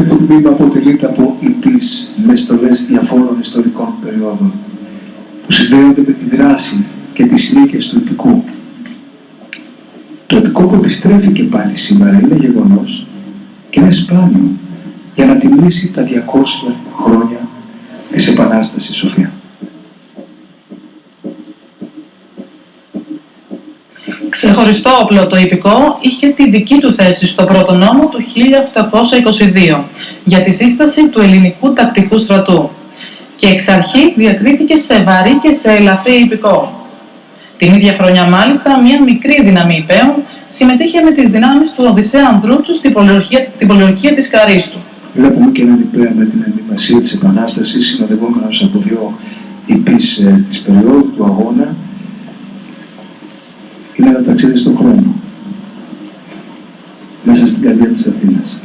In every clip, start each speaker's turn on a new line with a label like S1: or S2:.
S1: Έφυπο τμήμα αποτελείται από ητής με στολές διαφόρων ιστορικών περιόδων που συνδέονται με τη δράση και τις συνήθειες του υπηκού. Το επικό που επιστρέφει και πάλι σήμερα είναι γεγονός και είναι σπάνιο για να τιμήσει τα 200 χρόνια της Επανάστασης Σοφία.
S2: Ξεχωριστό όπλο το υπηκό είχε τη δική του θέση στο πρώτο νόμο του 1822 για τη σύσταση του ελληνικού τακτικού στρατού και εξ αρχής διακρίθηκε σε βαρύ και σε ελαφρύ υπηκό. Την ίδια χρονιά μάλιστα μια μικρή δύναμη υπέων συμμετείχε με τις δυνάμεις του Οδυσσέα Ανδρούτσου στην πολιορκία, στην πολιορκία της Καρίστου.
S1: Βλέπουμε και έναν υπέα με την ενδυμασία της Επανάστασης συνοδευόμενος από δύο υπείς ε, της περίοδου του αγώνα είναι ένα ταξίδι στον χρόνο. Μέσα στην καρδιά της Αθήνας.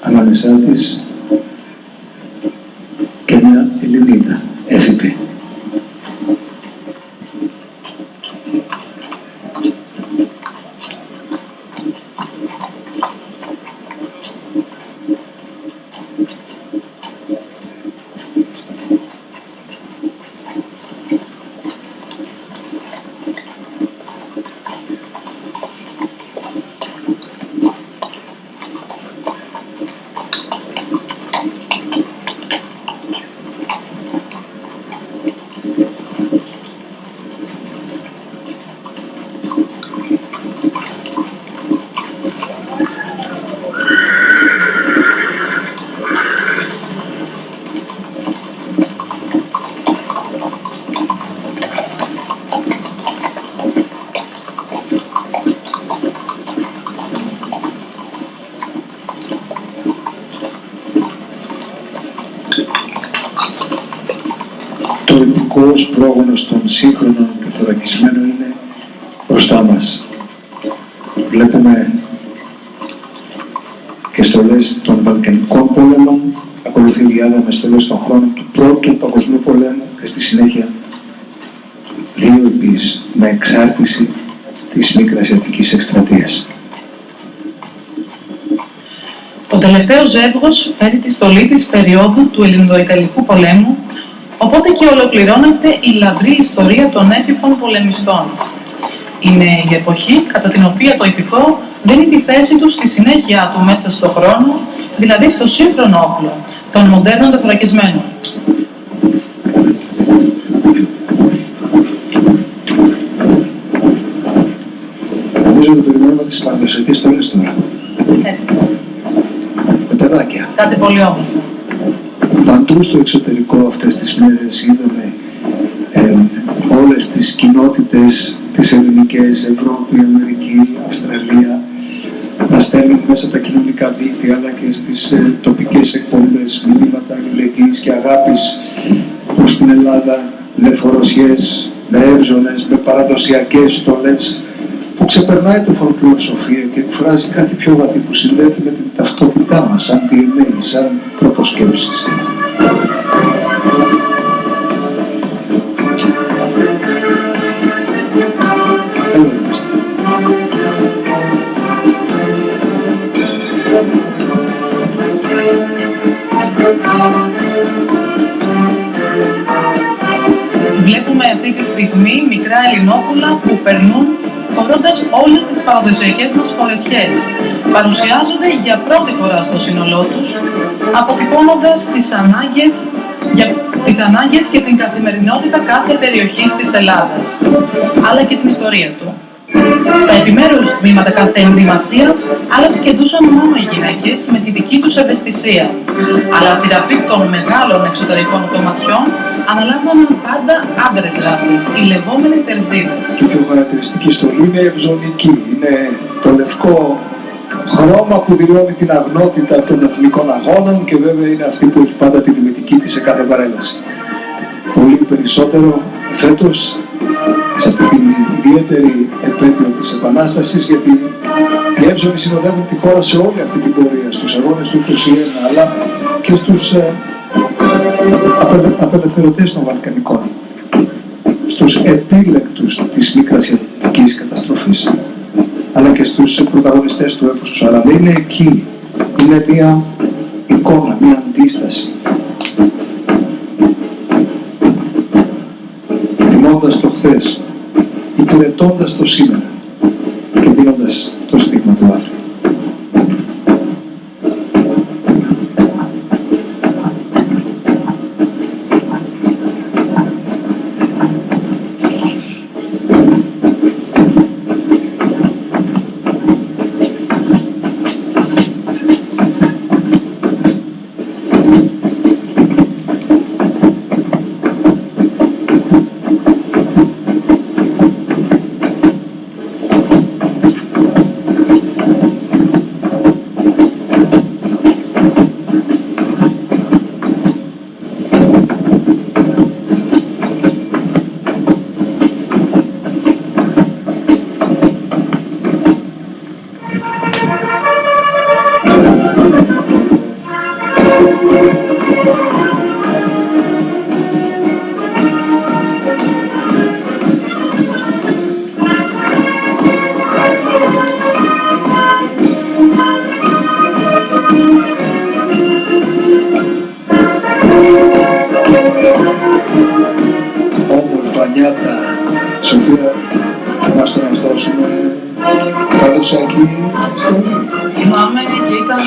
S1: Ανάμεσά της και μια Ελληνίδα, εθνικός πρόγονος των σύγχρονων τεθωρακισμένων είναι μπροστά μας. Βλέπουμε και στολές των Βαλκανικών πόλεμων, ακολουθεί διάλογο με στολές των χρόνων του Πρώτου Παγκοσμίου Πολέμου και στη συνέχεια δύο επίσης με εξάρτηση της Μικρασιατικής Εκστρατείας.
S2: Το τελευταίος ζεύγος φέρει τη στολή της περίοδου του Ελληνοϊταλικού πολέμου, οπότε και ολοκληρώνεται η λαμπρή ιστορία των έφυπων πολεμιστών. Είναι η εποχή κατά την οποία το υπηκό δίνει τη θέση του στη συνέχεια του μέσα στον χρόνο, δηλαδή στο σύγχρονο όπλο των μοντέρνων τεθωρακισμένων.
S1: Νομίζω ότι περιμένουμε τις παραδοσιακές στολές τώρα.
S2: Έτσι.
S1: Με παιδάκια.
S2: Κάτι πολύ όμορφο.
S1: Παντού στο εξωτερικό αυτές τις μέρες είδαμε ε, όλες τις κοινότητες τις ελληνικές, Ευρώπη, Αμερική, Αυστραλία να στέλνουν μέσα από τα κοινωνικά δίκτυα αλλά και στις ε, τοπικές εκπομπές μηνύματα αλληλεγγύης και αγάπης προς την Ελλάδα με φοροσιές, με έμζονες, με παραδοσιακές στολές που ξεπερνάει το folklore σοφία και εκφράζει κάτι πιο βαθύ που συνδέεται με την ταυτότητά μας σαν DNA, σαν τρόπο σκέψης.
S2: Στιγμή μικρά Ελληνόπουλα που περνούν φορώντας όλες τις παραδοσιακές μας φορεσιές. Παρουσιάζονται για πρώτη φορά στο σύνολό τους, αποτυπώνοντας τις ανάγκες, για, τις ανάγκες και την καθημερινότητα κάθε περιοχής της Ελλάδας, αλλά και την ιστορία του. Τα επιμέρους τμήματα κάθε ενδυμασίας αλλά επικεντούσαν μόνο οι γυναίκες με τη δική τους ευαισθησία. Αλλά τη ραφή των μεγάλων εξωτερικών κομματιών αναλάμβαναν πάντα άντρες ράφτες, οι λεγόμενοι τερζίδες.
S1: Και η πιο χαρακτηριστική στολή είναι ευζωνική. Είναι το λευκό χρώμα που δηλώνει την αγνότητα των εθνικών αγώνων και βέβαια είναι αυτή που έχει πάντα τη τιμητική της σε κάθε παρέλαση. Πολύ περισσότερο φέτος σε αυτή την ιδιαίτερη επέτειο της Επανάστασης γιατί οι Εύζωνοι συνοδεύουν τη χώρα σε όλη αυτή την πορεία, στους αγώνες του 21 αλλά και στους ε, απελε, απελευθερωτές των Βαλκανικών στους επίλεκτους της μικρασιατικής καταστροφής αλλά και στους πρωταγωνιστές του έπους του Αλλά είναι εκεί, είναι μια εικόνα, μια αντίσταση. Τιμώντας το χθες υπηρετώντας το σήμερα και δίνοντας το στίγμα του θυμάσαι τον εαυτό σου με παραδοσιακή στολή.
S2: Θυμάμαι και ήταν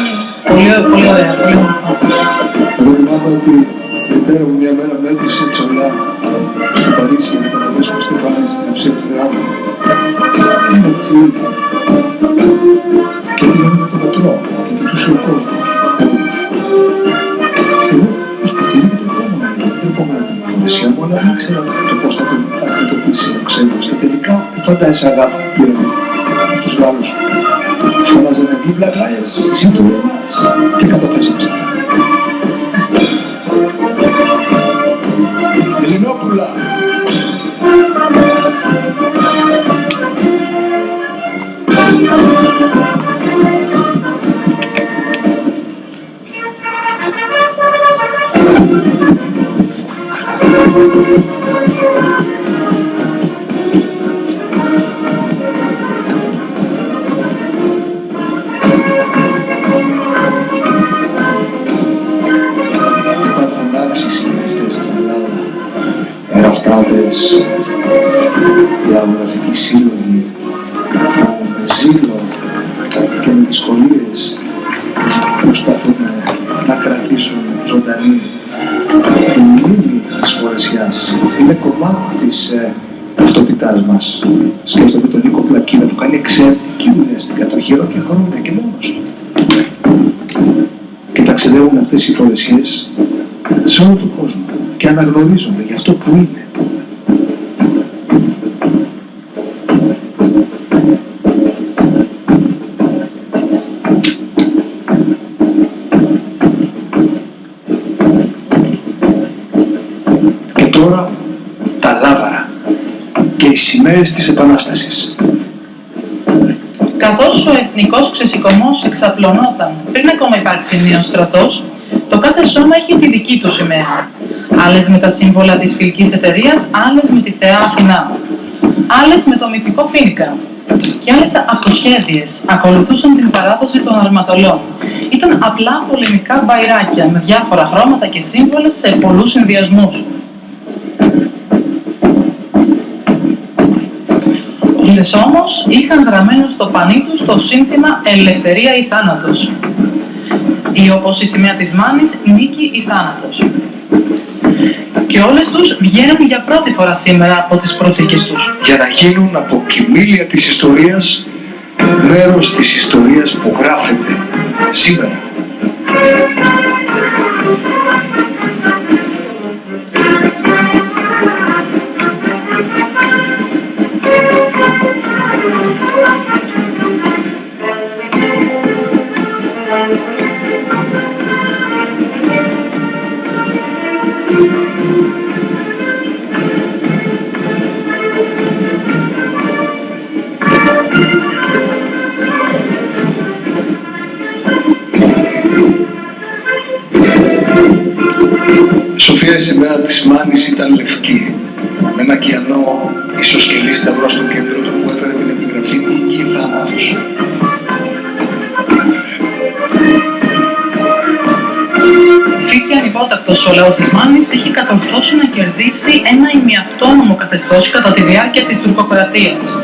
S2: πολύ, πολύ ωραία, πολύ όμορφο.
S1: Εγώ θυμάμαι ότι η μητέρα μου μια μέρα με έτησε τσολά στο Παρίσι για να καταδώσουμε στη Φανή στην αψία του Θεάτρου. Είναι τσιλίτη. Και την με το πατρό και κοιτούσε ο κόσμος. Και εγώ ως πιτσιρίκι το ερχόμουν να λέω, δεν ερχόμουν την φορεσιά μου, αλλά δεν ήξερα το πώς θα τον αντιμετωπίσει ο ξένος. Και τελικά δεν φαντάζεσαι αγάπη που πήραμε από τους Γάλλους. Φωνάζανε «Vive la Grèce, αναγνωρίζονται για αυτό που είναι. Και τώρα τα λάβαρα και οι σημαίες της Επανάστασης.
S2: Καθώς ο εθνικός ξεσηκωμός εξαπλωνόταν πριν ακόμα υπάρξει νέος στρατός, το κάθε σώμα είχε τη δική του σημαία. Άλλες με τα σύμβολα της φιλικής εταιρείας, άλλες με τη θεά Αθηνά. Άλλες με το μυθικό Φίνικα. Και άλλες αυτοσχέδιες ακολουθούσαν την παράδοση των αρματολών. Ήταν απλά πολεμικά μπαϊράκια με διάφορα χρώματα και σύμβολα σε πολλούς συνδυασμούς. Όλες όμως είχαν γραμμένο στο πανί τους το σύνθημα «Ελευθερία ή θάνατος» ή όπως η σημαία της Μάνης «Νίκη ή θάνατος». Και όλες τους βγαίνουν για πρώτη φορά σήμερα από τις προθήκες τους.
S1: για να γίνουν από κοιμήλια της ιστορίας μέρος της ιστορίας που γράφεται σήμερα. Σοφία η σημαία της Μάνης ήταν λευκή με ένα κιανό ισοσκελή σταυρό στο κέντρο του που έφερε την επιγραφή Νίκη ή Θάνατος.
S2: Φύση ανυπότακτος ο λαός της Μάνης είχε κατορθώσει να κερδίσει ένα ημιαυτόνομο καθεστώς κατά τη διάρκεια της τουρκοκρατίας.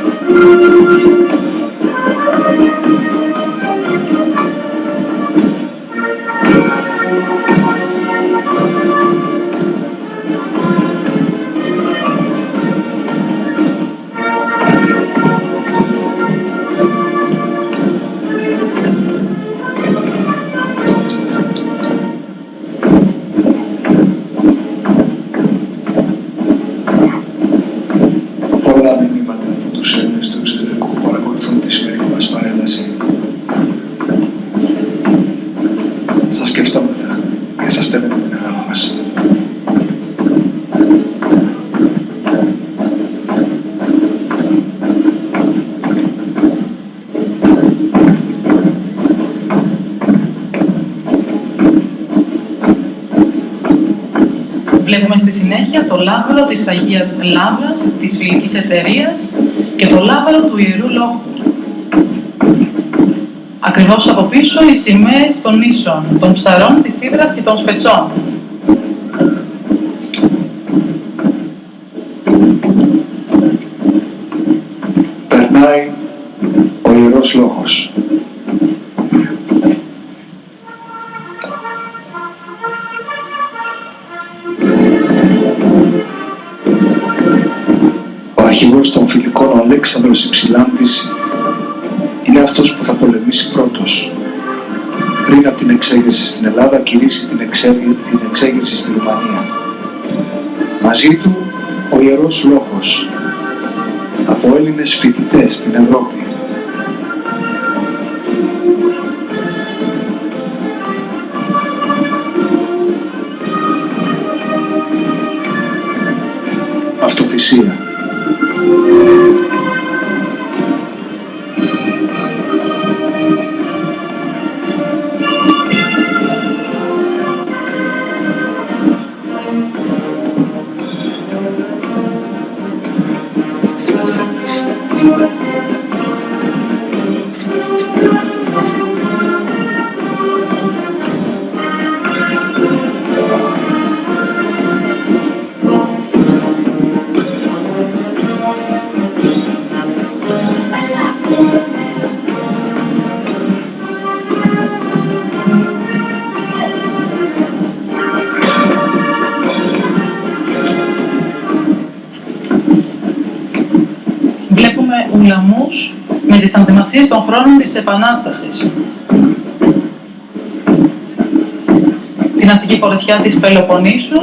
S2: Συνέχεια το λάβαρο της Αγίας Λάβρας, της φιλικής εταιρείας και το λάβαρο του Ιερού Λόγου. Ακριβώς από πίσω οι σημαίες των νήσων, των ψαρών, της Ήδρας και των Σπετσών.
S1: Την, εξέ- την εξέγερση στη Ρουμανία. Μαζί του ο Ιερός Λόγος, από Έλληνες φοιτητές στην Ευρώπη.
S2: Τις ανθυμασίες των χρόνων της Επανάστασης, την αστική φορεσιά της Πελοποννήσου,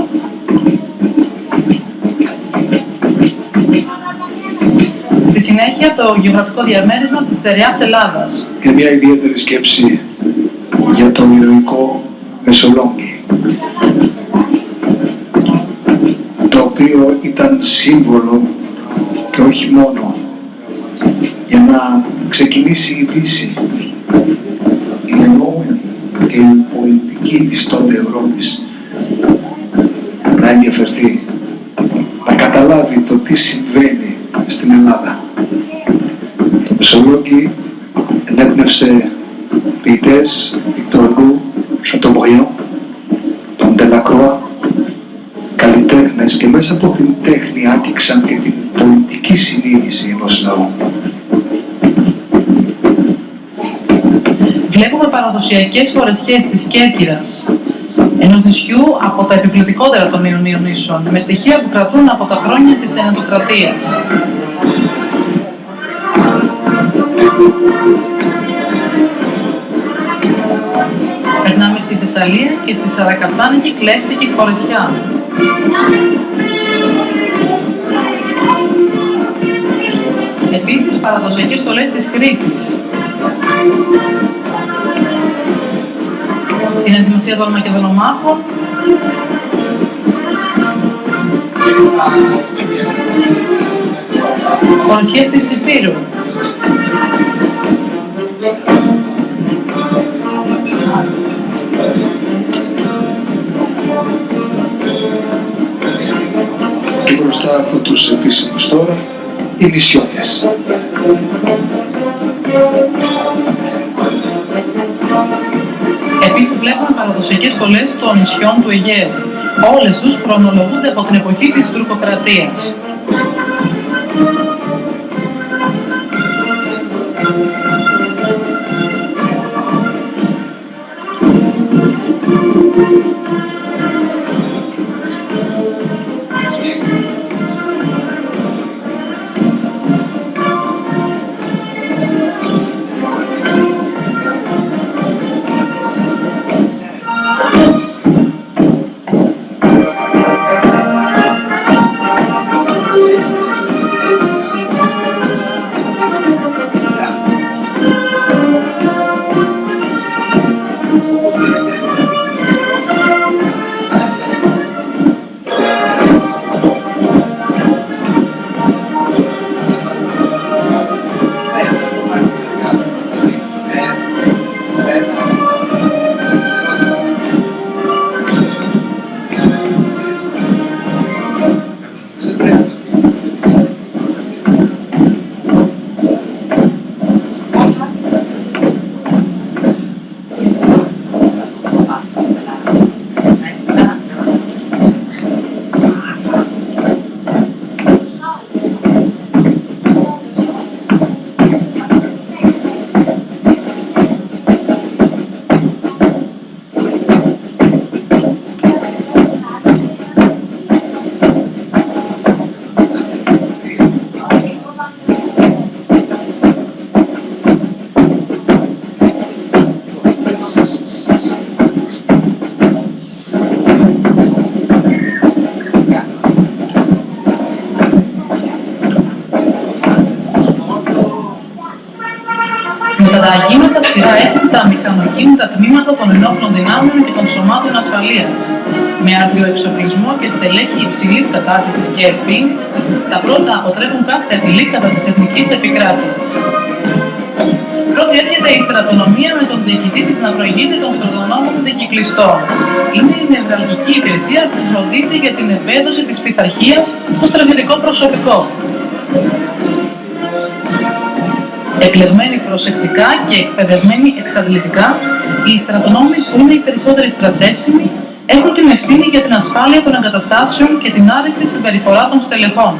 S2: στη συνέχεια το γεωγραφικό διαμέρισμα της στερεάς Ελλάδας.
S1: Και μια ιδιαίτερη σκέψη για το ηρωικό Μεσολόγγι, το οποίο ήταν σύμβολο και όχι μόνο για να ξεκινήσει η Δύση, η ενόμενη και η πολιτική της τότε Ευρώπης να ενδιαφερθεί, να καταλάβει το τι συμβαίνει στην Ελλάδα. Το Μεσολόγγι ενέπνευσε ποιητές, Victor Hugo, Chateaubriand, τον Τελακρόα, καλλιτέχνες και μέσα από την τέχνη άτυξαν και την πολιτική συνείδηση ενός λαού.
S2: Παραδοσιακές φορεσιές της Κέρκυρας, ενός νησιού από τα επιπληκτικότερα των Ιωνίων νήσων, με στοιχεία που κρατούν από τα χρόνια της Ενετοκρατίας. Περνάμε στη Θεσσαλία και στη Σαρακατσάνικη κλέφτικη φορεσιά. Επίσης παραδοσιακές στολές της Κρήτης. Την ενδυμασία των Μακεδονομάχων. Φορεσιές της Υπήρου.
S1: Και μπροστά από τους επίσημους τώρα, οι νησιώτες.
S2: Επίσης βλέπουμε παραδοσιακές στολές των νησιών του Αιγαίου. Όλες τους χρονολογούνται από την εποχή της τουρκοκρατίας. Σωμάτων ασφαλείας. Με αρτιοεξοπλισμό και στελέχη υψηλής κατάρτισης και ευθύνης, τα πρώτα αποτρέπουν κάθε απειλή κατά της εθνικής επικράτειας. Πρώτη έρχεται η στρατονομία με τον διοικητή της να προηγείται των στρατονόμων δικυκλιστών. Είναι η νευραλγική υπηρεσία που φροντίζει για την επέδοση της πειθαρχίας στο στρατιωτικό προσωπικό εκλεγμένοι προσεκτικά και εκπαιδευμένοι εξαντλητικά, οι στρατονόμοι που είναι οι περισσότεροι στρατεύσιμοι έχουν την ευθύνη για την ασφάλεια των εγκαταστάσεων και την άριστη συμπεριφορά των στελεχών.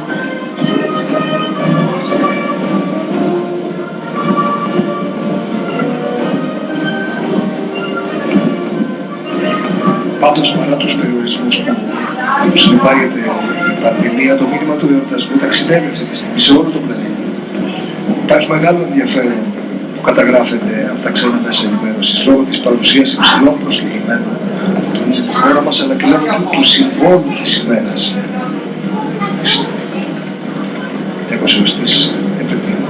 S1: Πάντως παρά τους περιορισμούς που συνεπάγεται η πανδημία, το μήνυμα του εορτασμού ταξιδεύει αυτή τη στιγμή σε όλο τον πλανήτη. Υπάρχει μεγάλο ενδιαφέρον που καταγράφεται από τα ξένα μέσα ενημέρωσης λόγω της παρουσίας υψηλών προσλημμένων από τον χώρο μας αλλά και λόγω του συμβόλου της ημέρας της 20η επαιτίου.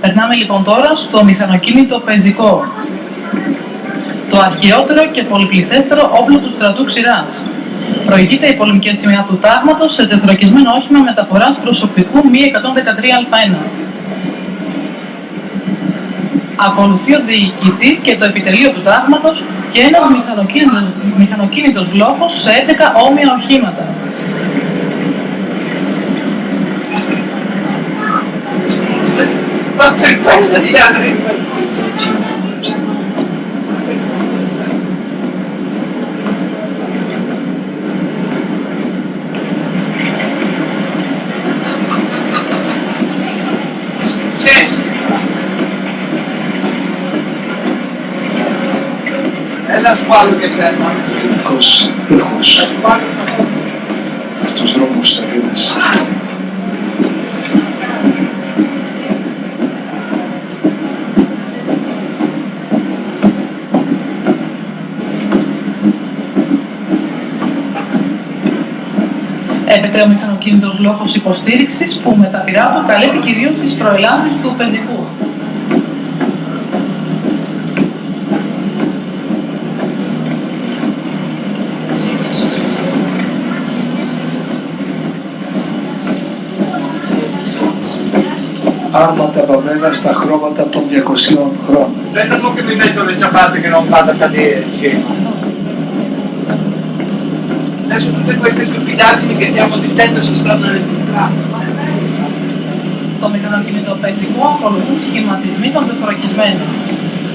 S2: Περνάμε λοιπόν τώρα στο μηχανοκίνητο πεζικό. Το αρχαιότερο και πολυπληθέστερο όπλο του στρατού ξηράς. Προηγείται η πολεμική σημαία του τάγματος σε τεθροκισμένο όχημα μεταφοράς προσωπικού μη 113α1. Ακολουθεί ο διοικητής και το επιτελείο του τάγματος και ένας μηχανοκίνητος, μηχανοκίνητος λόγος σε 11 όμοια οχήματα.
S3: Έλα σου βάλω και σένα.
S1: Ειδικός ήχος στους δρόμους της Αθήνας.
S2: Έπεται ο μηχανοκίνητος λόγος υποστήριξης που με τα πειρά του καλύπτει κυρίως τις προελάσεις του πεζικού.
S1: Άρματα βαμμένα στα χρώματα των 200 χρόνων.
S3: Aspetta un po' che mi metto le ciabatte che non vado a cadere insieme. Adesso tutte queste stupidaggini che stiamo dicendo si stanno registrando.
S2: Το μηχανοκίνητο πεζικό ακολουθούν σχηματισμοί των τεθωρακισμένων.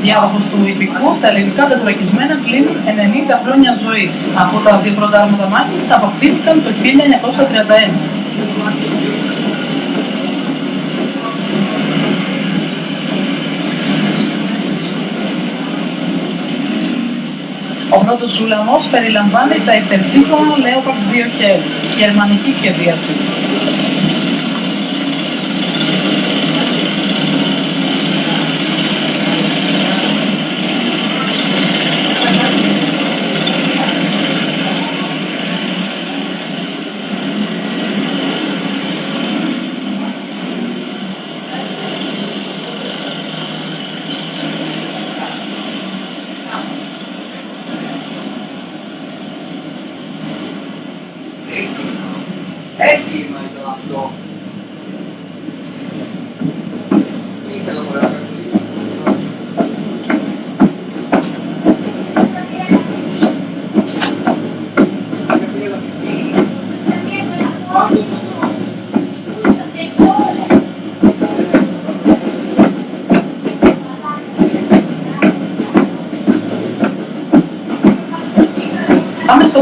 S2: Διάδοχος του υπηκού, τα ελληνικά τεθωρακισμένα κλείνουν 90 χρόνια ζωής, αφού τα δύο πρώτα άρματα μάχης αποκτήθηκαν το 1931. Ο πρώτος σούλαμος περιλαμβάνει τα υπερσύγχρονα Leopard 2 Hell, γερμανικής σχεδίασης.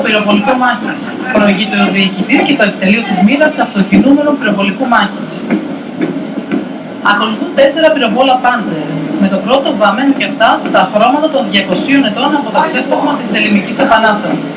S2: Πυροβολικό μάχης. Προηγείται ο διοικητής και το επιτελείο της μοίρας αυτοκινούμενου πυροβολικού μάχης. Ακολουθούν τέσσερα πυροβόλα Πάντζερ, με το πρώτο βαμμένο και αυτά στα χρώματα των 200 ετών από το ξέσπασμα της Ελληνικής Επανάστασης.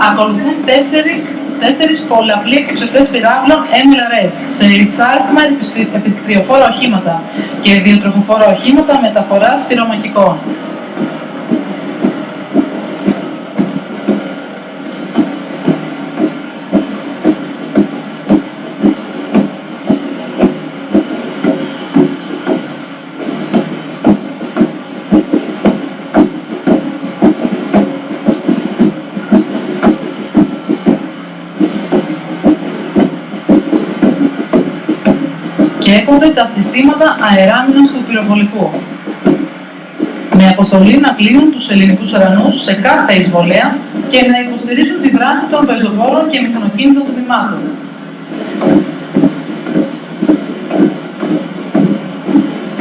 S2: Ακολουθούν τέσσερι, τέσσερις πολλαπλοί εκτοξευτές πυράβλων MLRS σε ριτσάριθμα επιστρι- επιστριοφόρα οχήματα και δύο τροχοφόρα οχήματα μεταφοράς πυρομαχικών. Και έπονται τα συστήματα αεράμινας του πυροβολικού. Με αποστολή να πλύνουν τους ελληνικούς ουρανούς σε κάθε εισβολέα και να υποστηρίζουν τη δράση των πεζοπόρων και μηχανοκίνητων τμήματων.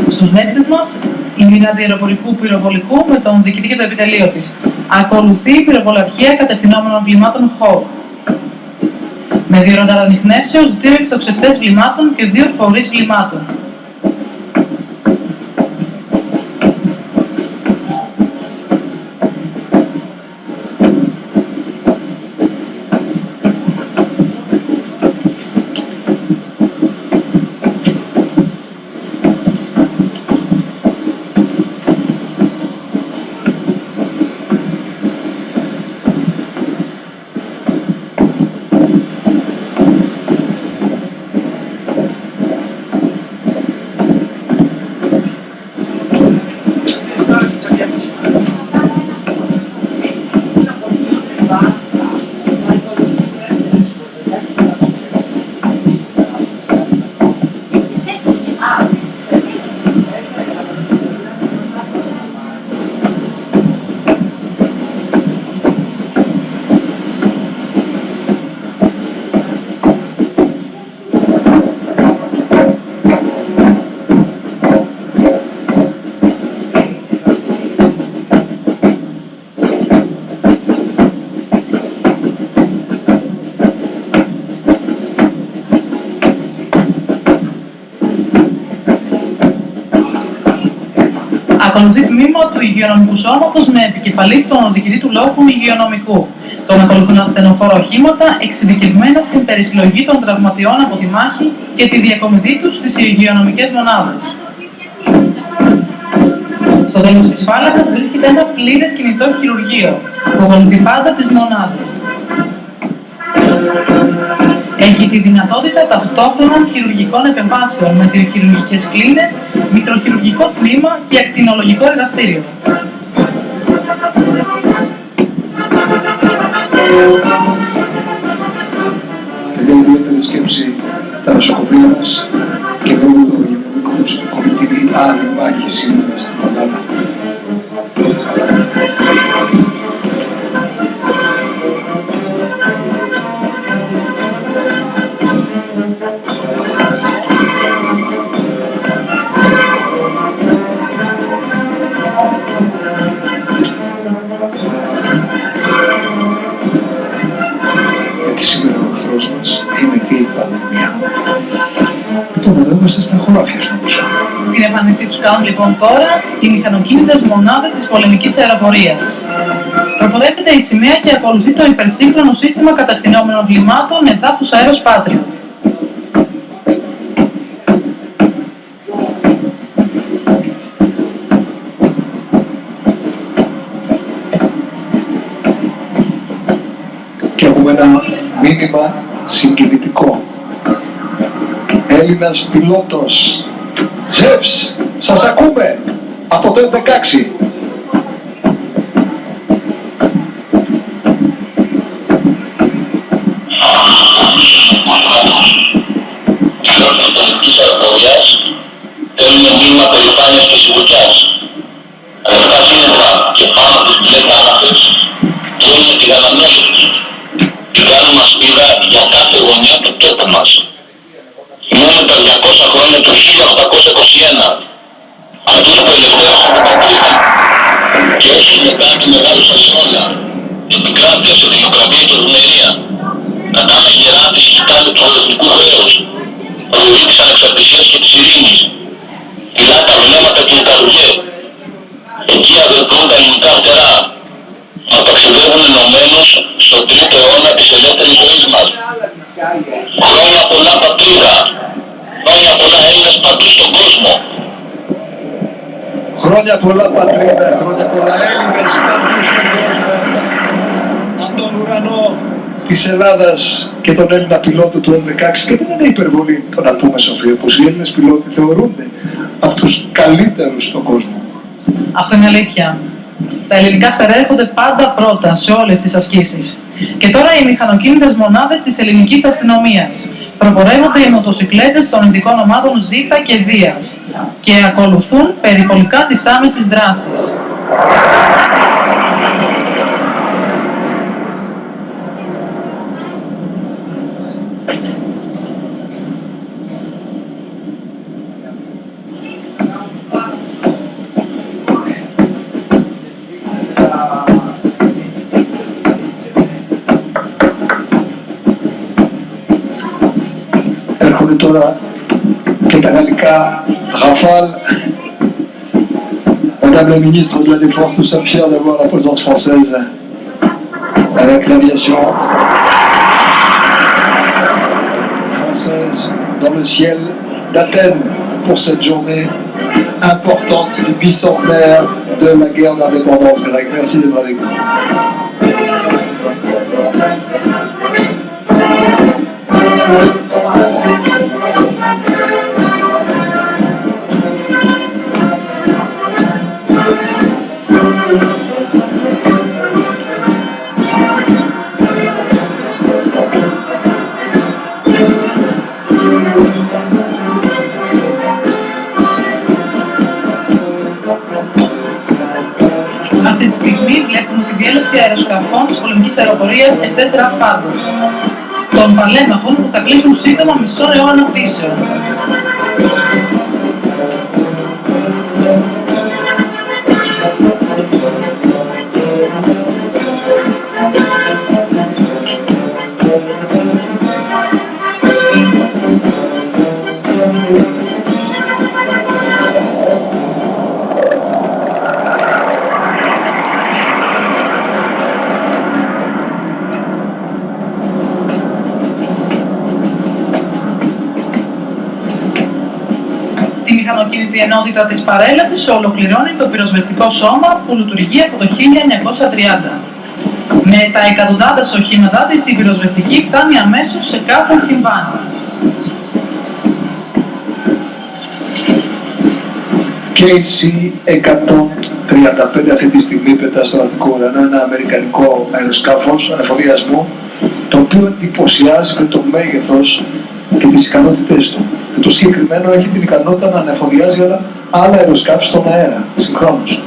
S2: στους δέκτες μας η μοίρα αντιεροπορικού πυροβολικού με τον διοικητή και το επιτελείο της. Ακολουθεί η πυροβολαρχία κατευθυνόμενων βλημάτων HAWK. Με δύο ρανταρανιχνεύσεως, δύο εκτοξευτές βλημάτων και δύο φορείς βλημάτων. Υγειονομικού σώματος με επικεφαλής στον οδηγητή του λόγου υγειονομικού. Τον ακολουθούν ασθενοφόρα οχήματα εξειδικευμένα στην περισυλλογή των τραυματιών από τη μάχη και τη διακομιδή τους στις υγειονομικές μονάδες. Στο τέλος της φάλακας βρίσκεται ένα πλήρες κινητό χειρουργείο που ακολουθεί πάντα τις μονάδες. Τη δυνατότητα ταυτόχρονων χειρουργικών επεμβάσεων με δύο χειρουργικές κλίνες, μικροχειρουργικό τμήμα και ακτινολογικό εργαστήριο.
S1: Τελεία ιδιαίτερη σκέψη τα νοσοκομεία μας και λόγω του υγειονομικού προσωπικού με την άλλη μάχη σήμερα στην Ελλάδα.
S2: Την εμφάνισή τους κάνουν λοιπόν τώρα οι μηχανοκίνητες μονάδες της πολεμικής αεροπορίας. Προπορεύεται η σημαία και ακολουθεί το υπερσύγχρονο σύστημα κατευθυνόμενων βλημάτων εδάφους αέρος Πάτριο.
S1: και έχουμε ένα μήνυμα συγκινητικό. Έλληνας πιλότος. Ζεύς, σας ακούμε από το F-16.
S4: Χρόνια πολλά πατρίδα, χρόνια πολλά Έλληνες παντού στον κόσμο.
S1: Από τον ουρανό της Ελλάδας και τον Έλληνα πιλότο του F-16 και δεν είναι υπερβολή το να πούμε Σοφία πως οι Έλληνες πιλότοι θεωρούνται από τους καλύτερους στον κόσμο.
S2: Αυτό είναι αλήθεια. Τα ελληνικά φτερά έρχονται πάντα πρώτα σε όλες τις ασκήσεις. Και τώρα οι μηχανοκίνητες μονάδες της ελληνικής αστυνομίας. Προπορεύονται οι μοτοσυκλέτες των ειδικών ομάδων Ζ και Δίας και ακολουθούν περιπολικά της άμεσης δράσης.
S1: kultora Rafale. Madame la ministre de la Défense, nous sommes fiers d'avoir la présence française avec l'aviation française dans le ciel d'Athènes pour cette journée importante du bicentenaire de la guerre d'indépendance grecque. Merci d'être avec nous.
S2: Διέλευση αεροσκαφών της πολεμικής αεροπορίας F4 Φάντο των παλέμαχων που θα κλείσουν σύντομα μισό αιώνα πτήσεων. Ενότητα της παρέλασης ολοκληρώνει το πυροσβεστικό σώμα που λειτουργεί από το 1930. Με τα εκατοντάδες οχήματά της η πυροσβεστική φτάνει αμέσως σε κάθε συμβάν.
S1: KC 135 αυτή τη στιγμή πετά στον Αττικό ουρανό ένα αμερικανικό αεροσκάφος ανεφοδιασμού το οποίο εντυπωσιάζει με το μέγεθος και τις ικανότητες του. Και το συγκεκριμένο έχει την ικανότητα να ανεφοδιάζει άλλα, άλλα αεροσκάφη στον αέρα, συγχρόνως.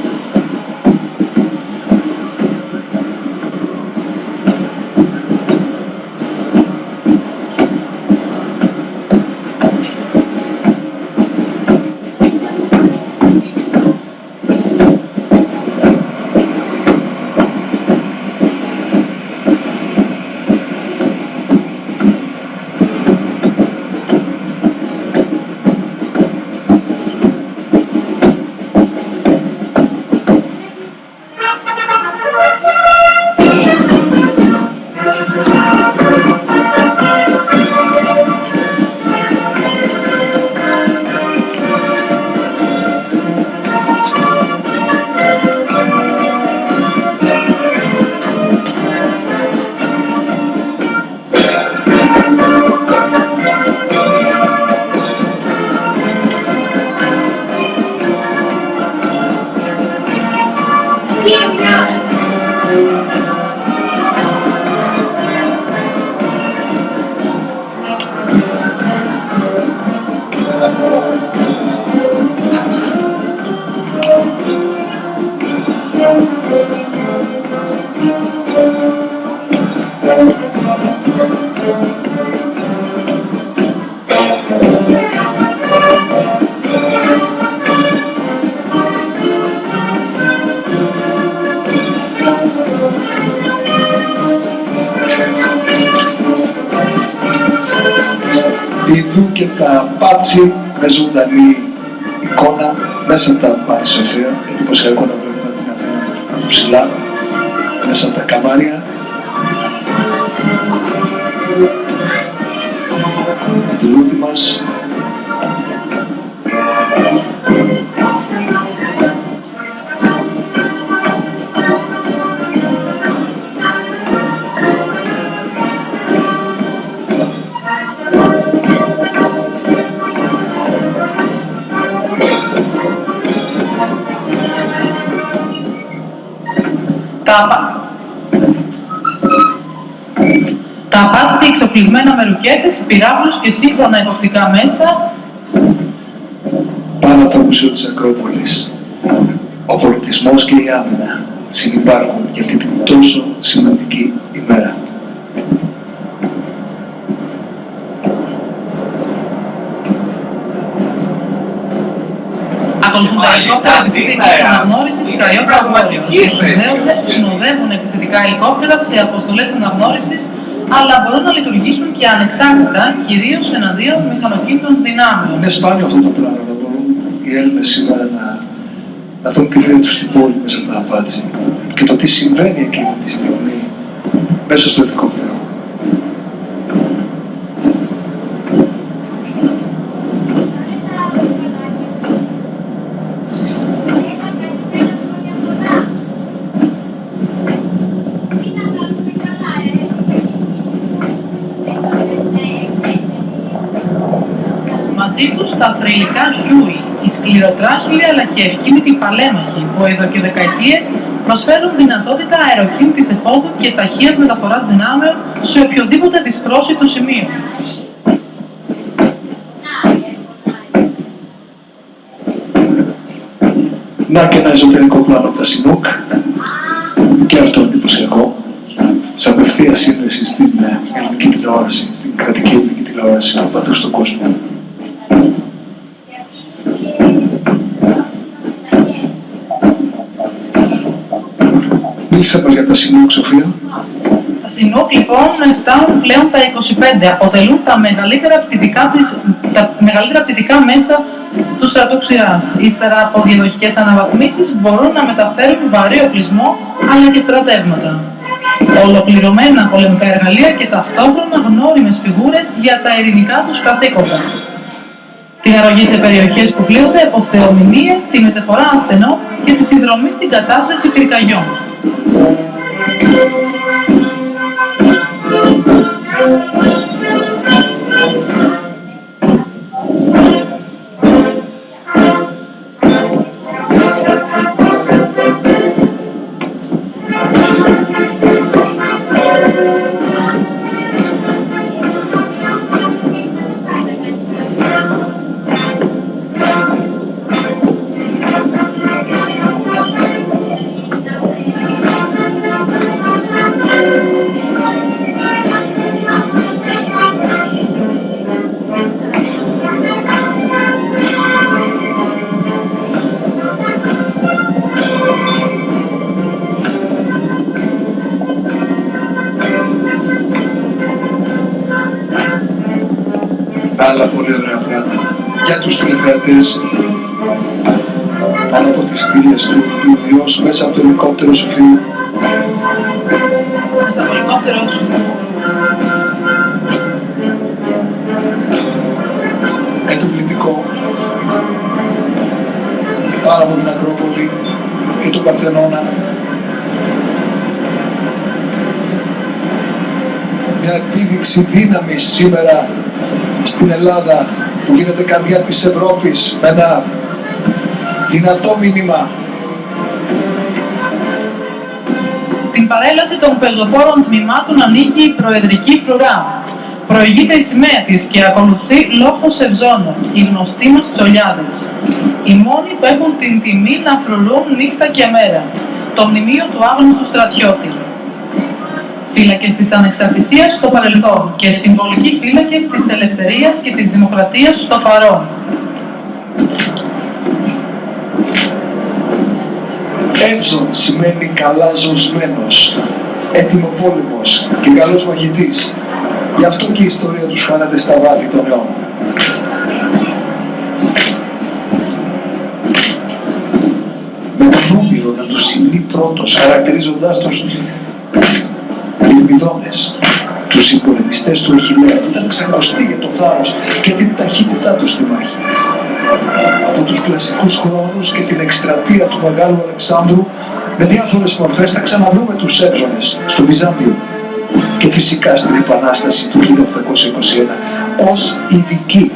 S1: Πάτσι με ζωντανή εικόνα μέσα από τα πάτσι Σοφία. Εντυπωσιακό
S2: εξοπλισμένα με ρουκέτες, πυράβλους και σύγχρονα εποπτικά μέσα
S1: πάνω από το Μουσείο της Ακρόπολης. Ο πολιτισμός και η άμυνα συνυπάρχουν για αυτή την τόσο σημαντική ημέρα.
S2: Ακολουθούν τα ελικόπτερα επιθετικής αναγνώρισης και αειόπλα
S3: Πραγματική
S2: που
S3: εφέ.
S2: συνδέονται, που συνοδεύουν επιθετικά ελικόπτερα σε αποστολές αναγνώρισης αλλά μπορούν να λειτουργήσουν και ανεξάρτητα, κυρίως εναντίον μηχανοκίνητων δυνάμεων.
S1: Είναι σπάνιο αυτό το πράγμα να μπορούν οι Έλληνες σήμερα να, να δουν τη μοίρα τους στην πόλη μέσα από τα απάτσι και το τι συμβαίνει εκείνη τη στιγμή μέσα στο ελικόπτερο.
S2: Μαζί τους τα θρυλικά Χιούι, οι σκληροτράχυλοι αλλά και ευκίνητοι παλαίμαχοι που εδώ και δεκαετίες προσφέρουν δυνατότητα αεροκίνητης εφόδου και ταχείας μεταφοράς δυνάμεων σε οποιοδήποτε δυσπρόσιτο σημείο.
S1: Να και ένα εσωτερικό πλάνο από τα Σινούκ και αυτό εντυπωσιακό σε απευθείας σύνδεση στην ε, ελληνική τηλεόραση, στην κρατική ελληνική τηλεόραση παντού στον κόσμο. Μίλησα μας για τα Σινούκ, Σοφία.
S2: Τα Σινούκ λοιπόν φτάνουν πλέον τα 25, αποτελούν τα μεγαλύτερα πτυτικά, της, τα μεγαλύτερα πτυτικά μέσα του στρατού ξηράς. Ύστερα από διαδοχικές αναβαθμίσεις μπορούν να μεταφέρουν βαρύ οπλισμό αλλά και στρατεύματα. Ολοκληρωμένα πολεμικά εργαλεία και ταυτόχρονα γνώριμες φιγούρες για τα ειρηνικά τους καθήκοντα. Την αρρωγή σε περιοχές που πλήττονται από θεομηνίες, τη μεταφορά ασθενών και τη συνδρομή στην κατάσβεση πυρκαγιών.
S1: Σήμερα στην Ελλάδα που γίνεται καρδιά της Ευρώπης με ένα δυνατό μήνυμα
S2: Την παρέλαση των πεζοφόρων τμήματων ανοίγει η Προεδρική Φρουρά. Προηγείται η σημαία της και ακολουθεί λόγος Ευζώνων, οι γνωστοί μας τσολιάδες. Οι μόνοι που έχουν την τιμή να φρουρούν νύχτα και μέρα. Το μνημείο του άγνωστου στρατιώτη. Φύλακες της ανεξαρτησίας στο παρελθόν και συμβολικοί φύλακες της ελευθερίας και της δημοκρατίας στο παρόν.
S1: Εύζων σημαίνει καλά ζωσμένος, έτοιμο πόλεμος και καλός μαχητής. Γι' αυτό και η ιστορία τους χάνεται στα βάθη των αιώνων. Με τον Όμηρο να τους σημεί πρώτος, χαρακτηρίζοντάς τους Λιμπιδόνες, τους συμπολεμιστές του Αχιλέα που ήταν ξακοστοί για το θάρρος και την ταχύτητά τους στη μάχη. Από τους κλασικούς χρόνους και την εκστρατεία του Μεγάλου Αλεξάνδρου με διάφορες μορφές θα ξαναδούμε τους Εύζωνες στο Βυζάντιο και φυσικά στην Επανάσταση του 1821 ως ειδική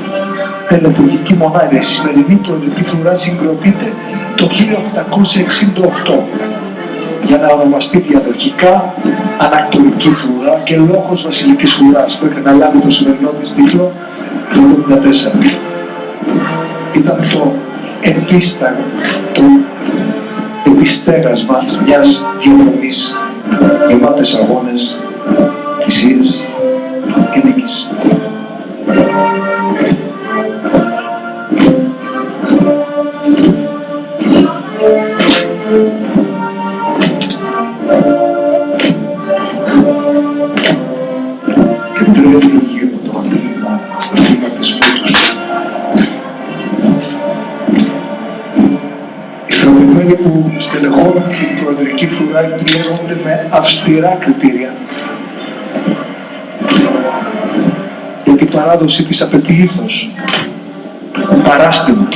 S1: τελεπουργική μονάδα. Η σημερινή προεδρική φρουρά συγκροτείται το 1868 για να ονομαστεί διαδοχικά ανακτορική φρουρά και λόγος βασιλικής φρουράς που έχει να λάβει το σημερινό της τίτλο το 1974. Ήταν το επίσταγμα, το επιστέγασμα μιας διαδρομής γεμάτες αγώνες, θυσίες και νίκης. Που στελεχώνουν την προεδρική φρουρά επιλέγονται με αυστηρά κριτήρια. Γιατί η παράδοση της απαιτεί ήθος, παράστημα,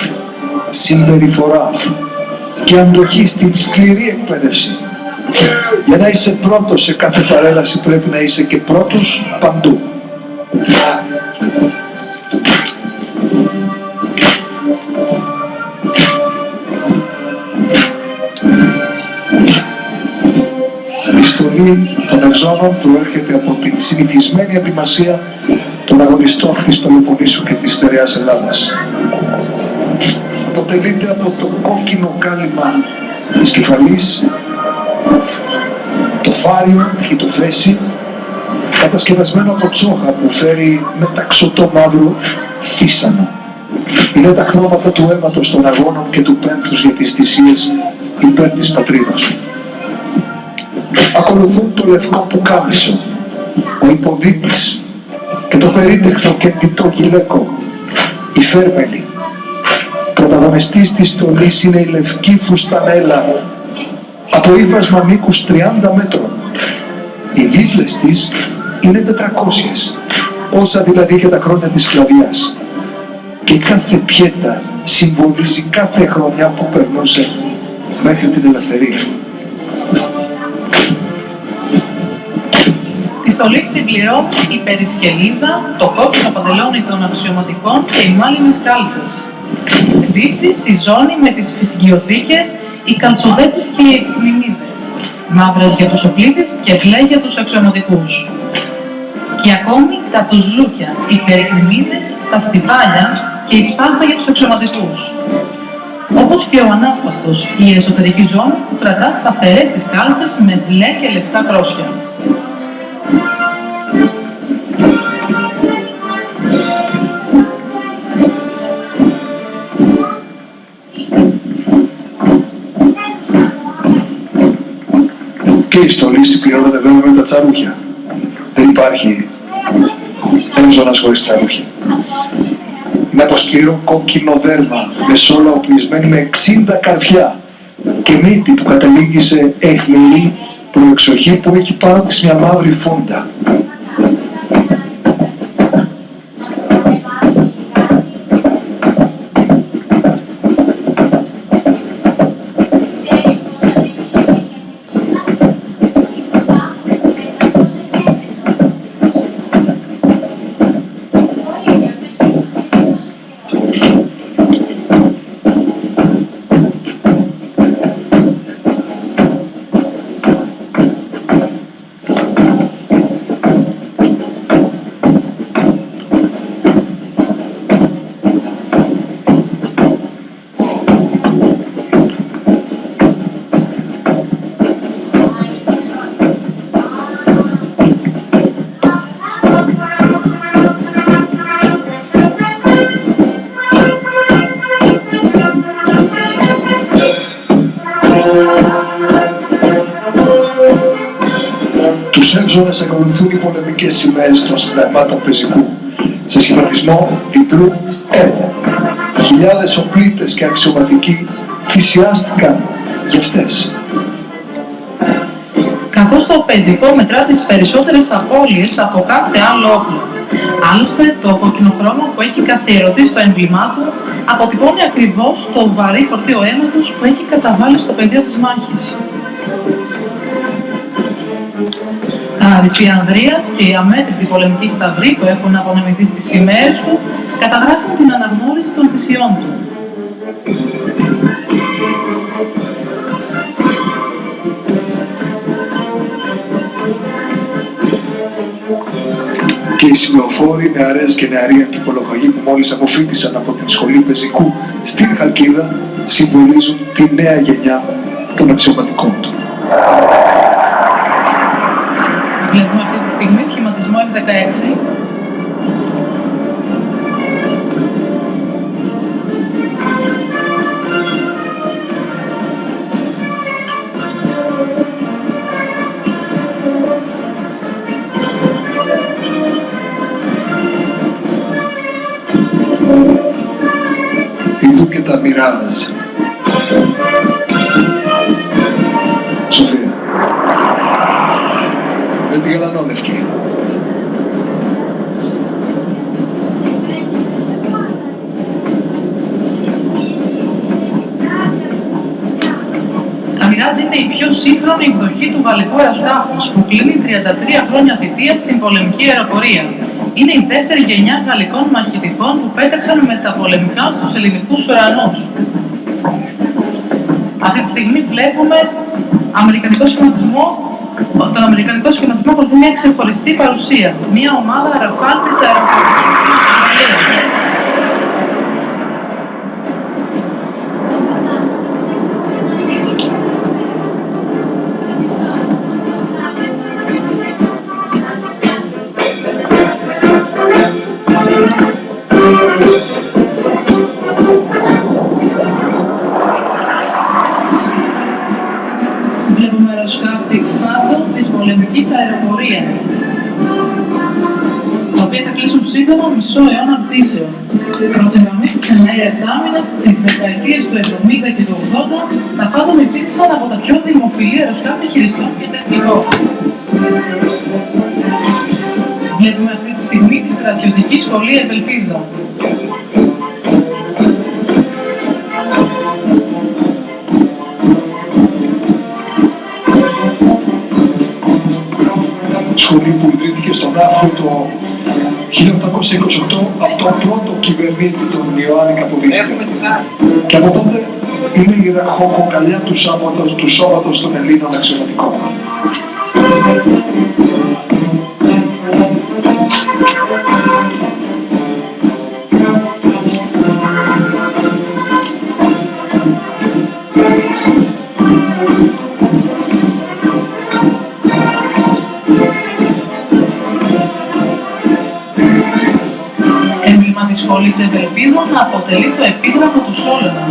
S1: συμπεριφορά και αντοχή στην σκληρή εκπαίδευση. Για να είσαι πρώτος σε κάθε παρέλαση πρέπει να είσαι και πρώτος παντού. Η στολή των ευζώνων προέρχεται από την συνηθισμένη ετοιμασία των αγωνιστών της Πελοποννήσου και της Στερεάς Ελλάδας. Αποτελείται από το κόκκινο κάλυμα της κεφαλής, το φάριο ή το φέση, κατασκευασμένο από τσόχα που φέρει μεταξωτό μαύρο φύσανο. Είναι τα χρώματα του αίματος των αγώνων και του πένθους για τις θυσίες υπέρ της πατρίδας. Ακολουθούν το λευκό πουκάμισο, ο υποδίπης και το περίτεχνο και τιτό γυλαίκο, η φέρμελη. Πρωταγωνιστής της στολής είναι η λευκή φουστανέλα από ύφασμα μήκους 30 μέτρων. Οι δίπλες της είναι 400, όσα δηλαδή και τα χρόνια της σκλαβιάς. Και κάθε πιέτα συμβολίζει κάθε χρονιά που περνούσε μέχρι την ελευθερία.
S2: Τη στολή συμπληρώνει η περισκελίδα, το κόκκινο παντελόνι των αξιωματικών και οι μάλινες κάλτσες. Επίσης, η ζώνη με τις φυσικιοθήκες, οι καλτσοδέτες και οι επιμηνίδες, μαύρες για τους οπλίτες και μπλε για τους αξιωματικούς. Και ακόμη τα τουζλούκια, οι περικριμίδες, τα στιβάλια και η σπάθα για τους αξιωματικούς. Όπως και ο ανάσπαστος, η εσωτερική ζώνη που κρατά σταθερές τις κάλτσες με μπλε και λευκά κρόσια.
S1: Και η στολή συμπληρώνεται βέβαια με τα τσαρούχια. Δεν υπάρχει έμζωνας χωρίς τσαρούχια. Είναι από σκληρό κόκκινο δέρμα, με σόλα οπλισμένη με 60 καρφιά και μύτη που καταλήγει σε αιχμηρή προεξοχή που έχει πάνω της μια μαύρη φούντα. Τους έμβζονες ακολουθούν οι πολεμικές σημαίες των συνταγμάτων πεζικού σε σχηματισμό διπλού M. Χιλιάδες οπλίτες και αξιωματικοί θυσιάστηκαν για αυτές.
S2: καθώς το πεζικό μετρά τις περισσότερες απώλειες από κάθε άλλο όπλο. Άλλωστε, το κοκκινοχρώμα που έχει καθιερωθεί στο έμβλημά του αποτυπώνει ακριβώς το βαρύ φορτίο αίματος που έχει καταβάλει στο πεδίο της μάχης. Αριστεία Ανδρείας και οι αμέτρητοι πολεμικοί σταυροί που έχουν απονεμηθεί στις σημαίες του καταγράφουν την αναγνώριση των θυσιών του.
S1: και οι σημεοφόροι, νεαρές και νεαροί αρχιπολογαγοί που μόλις αποφύτησαν από την σχολή πεζικού στην Χαλκίδα συμβολίζουν τη νέα γενιά των αξιωματικών του.
S2: Βλέπουμε αυτή τη στιγμή σχηματισμό F16
S1: Ιδού και τα μοιράζει.
S2: Μοιράζει είναι η πιο σύγχρονη εκδοχή του γαλλικού αεροσκάφους που κλείνει 33 χρόνια θητείας στην πολεμική αεροπορία. Είναι η δεύτερη γενιά γαλλικών μαχητικών που πέταξαν με τα πολεμικά στους ελληνικούς ουρανούς. Αυτή τη στιγμή βλέπουμε αμερικανικό σχηματισμό τον Αμερικανικό σχηματισμό ακολουθεί μια ξεχωριστή παρουσία. Μια ομάδα ραφάλ της αεροπορικής της αιώνα πτήσεων. Πρώτη γραμμή της εναέρειας άμυνας στις δεκαετίες του 70 και του 80, τα φάτομ υπήρξαν από τα πιο δημοφιλή αεροσκάφη χειριστών και τεχνικών. Βλέπουμε αυτή τη στιγμή τη στρατιωτική σχολή Ευελπίδα.
S1: σχολή που ιδρύθηκε στον Άφρο το 1828 από τον πρώτο κυβερνήτη τον Ιωάννη Καποδίστρια.
S3: Έχουμε την άλλη.
S1: Και από τότε είναι η ραχοκοκαλιά του σώματος, του σώματος των Ελλήνων αξιωματικών.
S2: Έμβλημα της σχολής Ευελπίδων αποτελεί το επίγραφο του Σόλωνα.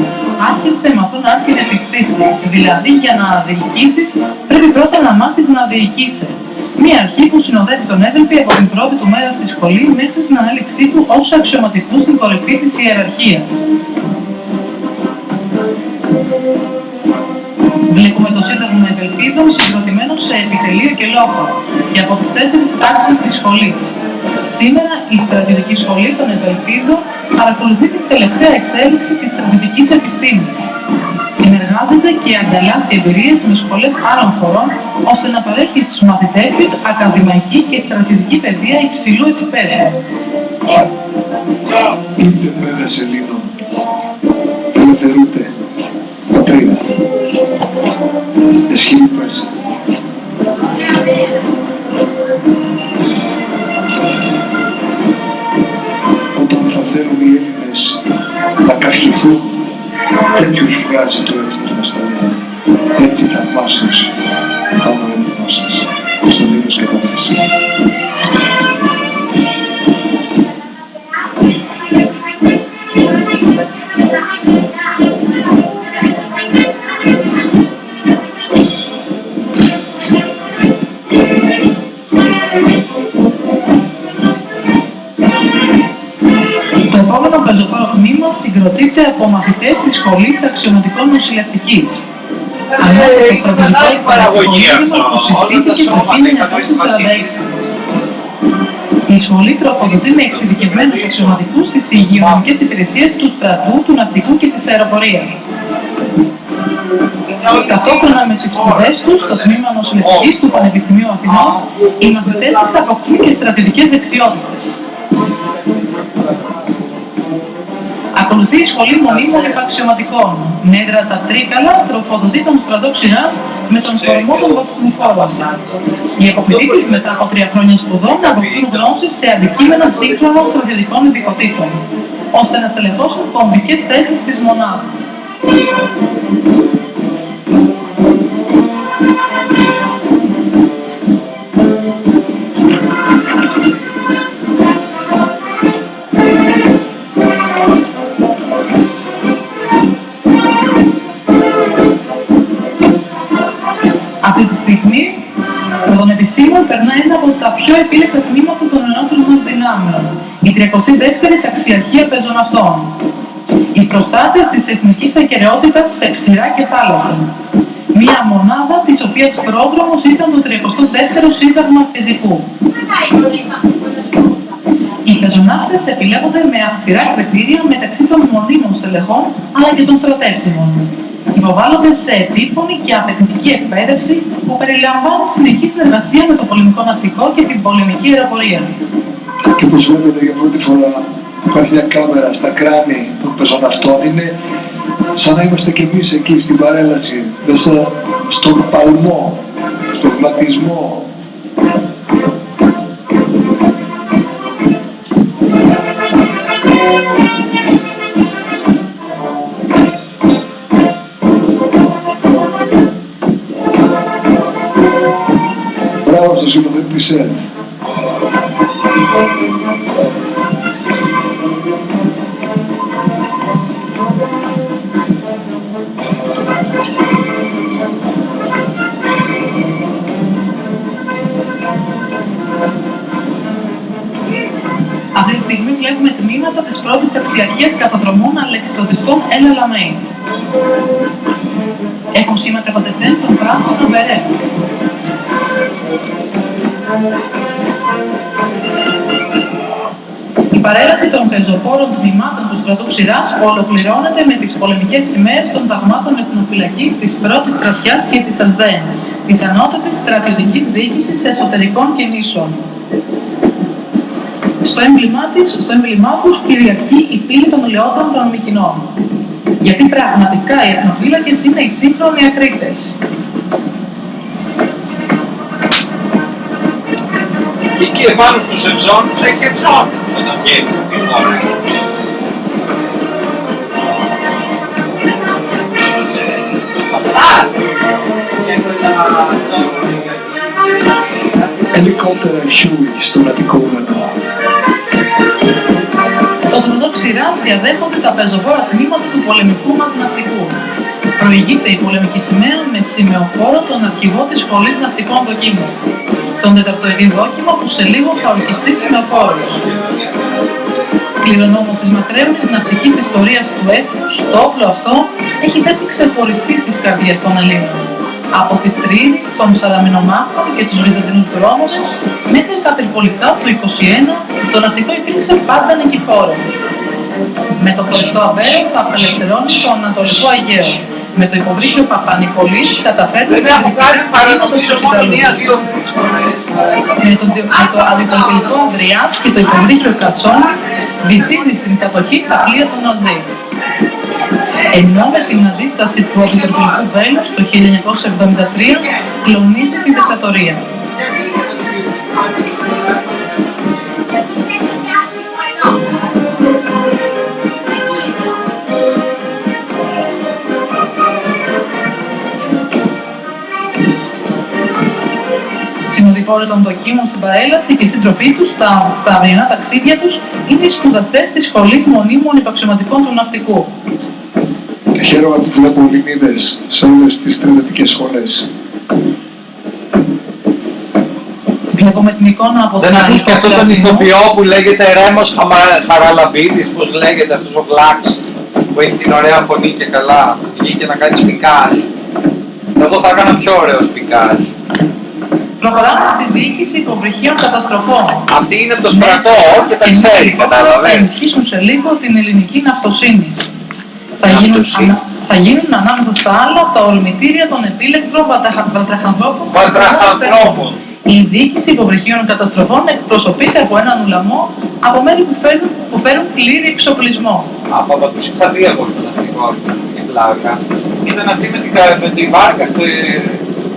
S2: Άρχιστε μαθούν άρχιν επιστήσει. Δηλαδή, για να διοικήσεις, πρέπει πρώτα να μάθεις να διοικείσαι. Μία αρχή που συνοδεύει τον Εύελπη από την πρώτη του μέρα στη σχολή μέχρι την ανάληξή του ως αξιωματικούς στην κορυφή της ιεραρχίας. Βλέπουμε το Σύνταγμα Ευελπίδων συγκροτημένο σε επιτελείο και λόφο και από τις τέσσερις τάξεις της σχολής. Σήμερα η στρατιωτική σχολή των Ευελπίδων παρακολουθεί την τελευταία εξέλιξη της στρατιωτικής επιστήμης. Συνεργάζεται και ανταλλάσσει εμπειρίες με σχολές άλλων χωρών ώστε να παρέχει στους μαθητές της ακαδημαϊκή και στρατιωτική παιδεία υψηλού επίπεδου.
S1: Είτε παιδες Ελλήνων, ελευθερούτε πατρίδα. Εσχύει πέσα. Τέτοιους βγάζει το έθνος μας τα λέει. Έτσι
S2: συγκροτείται από μαθητές της Σχολής Αξιωματικών Νοσηλευτικής. Ανέφερε το στρατιωτικό
S3: Μεγάλη παραγωγή
S2: παραστατικό
S3: αυτό.
S2: που συστήθηκε
S3: Όλα τα
S2: το
S3: σώματα είχαν
S2: 1946. Η σχολή τροφοδοτεί με εξειδικευμένους αξιωματικούς τις υγειονομικές υπηρεσίες του στρατού, του ναυτικού και της αεροπορίας. Ταυτόχρονα με τις σπουδές τους στο τμήμα νοσηλευτικής του Πανεπιστημίου Αθηνών, οι μαθητές της αποκτούν και στρατιωτικές δεξιότητες. Ακολουθεί η σχολή μονίμων επαξιωματικών. Νέδρα τα Τρίκαλα τροφοδοτεί τον στρατό ξηράς με τον κορμό των βαθμοφόρων. Οι αποφοιτήτες μετά από τρία χρόνια σπουδών αποκτούν γνώσεις σε αντικείμενα σύγχρονων στρατιωτικών ειδικοτήτων, ώστε να στελεχώσουν κομβικές θέσεις της μονάδας. Τα πιο επίλεκτα τμήματα των ενόπλων μας δυνάμεων, η 32η Ταξιαρχία Πεζοναυτών. Οι προστάτες της εθνικής ακεραιότητας σε ξηρά και θάλασσα. Μία μονάδα της οποίας πρόγραμμος ήταν το 32ο Σύνταγμα Πεζικού. Οι πεζοναύτες επιλέγονται με αυστηρά κριτήρια μεταξύ των μονίμων στελεχών αλλά και των στρατεύσιμων. Υποβάλλονται σε επίπονη και απαιτητική εκπαίδευση που περιλαμβάνει συνεχή συνεργασία με το πολεμικό ναυτικό και την πολεμική αεροπορία.
S1: Και όπως βλέπετε για πρώτη φορά υπάρχει μια κάμερα στα κράνη των πεζοναυτών. Είναι σαν να είμαστε κι εμείς εκεί στην παρέλαση, μέσα στον παλμό, στον βηματισμό.
S2: Τη στιγμή βλέπουμε τμήματα της πρώτης ταξιαρχίας καταδρομών αλεξιδοτιστών Έλα Λαμέιν. Έχουν σήμα κατατεθέν τον πράσινο μπερέ. Η παρέλαση των πεζοπόρων τμήματων του στρατού Ξηράς ολοκληρώνεται με τις πολεμικές σημαίες των ταγμάτων εθνοφυλακής της πρώτης στρατιάς και της ΑΔΕΝ, της Ανώτατης Στρατιωτικής Διοίκησης Εσωτερικών Κινήσεων. Στο έμβλημά, της, στο έμβλημά τους κυριαρχεί η πύλη των λεόντων των Μικηνών. Γιατί πραγματικά οι εθνοφύλακες είναι οι σύγχρονοι ακρίτες.
S3: Και εκεί επάνω στους ευζώνους έχει ευζώνους όταν βγαίνεις από τη χώρα. Passare! Sempre da
S1: Ελικόπτερα χιούι στον Αττικό ουρανό.
S2: Το στρατό Ξηράς διαδέχονται τα πεζοβόρα τμήματα του πολεμικού μας ναυτικού. Προηγείται η πολεμική σημαία με σημεοφόρο τον αρχηγό της Σχολής Ναυτικών Δοκίμων, τον τεταρτοειδή δόκιμο που σε λίγο θα ορκιστεί σημεοφόρος. Κληρονόμος της μακραίωνης ναυτικής ιστορίας του έθνους, το όπλο αυτό έχει θέση ξεχωριστή στις καρδιές των Ελλήνων. Από τις Τρίδης, των Σαλαμινομάχων και τους Βυζαντινούς δρόμους μέχρι τα περιπολικά του 21, το ναυτικό υπήρξε πάντα νικηφόρος. Με το φορτό Αβέρο θα απελευθερώνει το Ανατολικό Αιγαίο. Με το υποβρύχιο Παπανικολής καταφέρνει
S3: Δεν έχω κάνει παρά νομίζω μόνο μία-δύο φορές.
S2: με το, διο- με το αντιπολιτικό Ανδριάς και το υποβρύχιο Κατσόνης βυθίζει στην κατοχή τα πλοία του Ναζί. Ενώ με την αντίσταση του αντιτροπολικού βέλους το 1973 κλονίζει την δικτατορία. Συνοδοιπόροι των δοκίμων στην παρέλαση και οι σύντροφοί τους στα, στα αυριανά ταξίδια τους είναι οι σπουδαστές της Σχολής Μονίμων Υπαξιωματικών του Ναυτικού.
S1: Και χαίρομαι που βλέπω Ελληνίδες σε όλες τις στρατιωτικές σχολές.
S2: Βλέπουμε την εικόνα από
S3: Δεν
S2: τον
S3: ακούς και αυτόν τον
S2: Περασινό.
S3: ηθοποιό που λέγεται Ρέμος Χαμα- Χαραλαμπίδης, πώς λέγεται αυτός ο Βλάξ που έχει την ωραία φωνή και καλά. Βγήκε να κάνει σπικάζ. Εγώ θα έκανα πιο ωραίο σπικάζ.
S2: Προχωράμε στη διοίκηση υποβρυχίων καταστροφών.
S3: Αυτή είναι από το στρατό
S2: Μέσα
S3: και τα
S2: στις
S3: ξέρει,
S2: κοινωνικές Θα
S3: κατάλαβες.
S2: ενισχύσουν σε λίγο την ελληνική ναυτοσύνη. Θα γίνουν,
S3: Ναυτοσύνη.
S2: ανα- θα γίνουν ανάμεσα στα άλλα τα ορμητήρια των επίλεκτρων βατραχα- βατραχανθρώπων.
S3: Βατραχανθρώπων.
S2: Η διοίκηση υποβρυχίων καταστροφών εκπροσωπείται από έναν ουλαμό από μέλη που φέρουν, που φέρουν πλήρη εξοπλισμό.
S3: Από από τους είχα δει εγώ στο ναυτικό αυτό και πλάκα. Ήταν αυτή με την, κα- με τη βάρκα στη-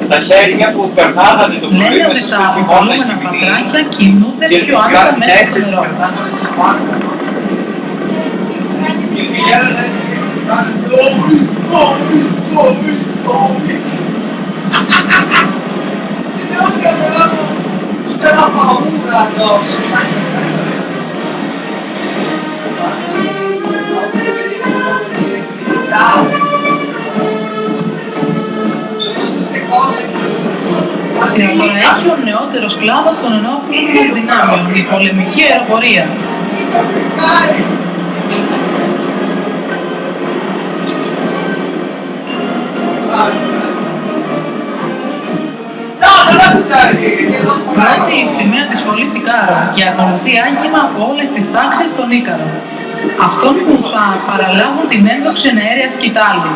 S3: στα χέρια που περνάγανε το πρωί
S2: Λένε ότι
S3: μέσα
S2: τα
S3: στο χειμώνα
S2: αποκαλούμενα
S3: εκεί
S2: πατράκια κινούνται
S3: και
S2: πιο άνετα
S3: κάτι
S2: μέσα στο
S3: τέσσερις
S2: νερό.
S3: κρατάνε από τη βάρκα. Και πηγαίνανε έτσι και κοιτάνε, «Τόμι, Τόμι, Τόμι, Τόμι». Και δεν καταλάβω ούτε ένα παγούρα δώσει.
S2: Συναπροέχει ο νεότερος κλάδος των ενόπλων μας δυνάμεων, η πολεμική αεροπορία. Πρώτη η σημαία της σχολής Ικάρων και ακολουθεί άγγιμα από όλες τις τάξεις των Ίκαρων. Αυτών που θα παραλάβουν την ένδοξη αέρια σκητάλη.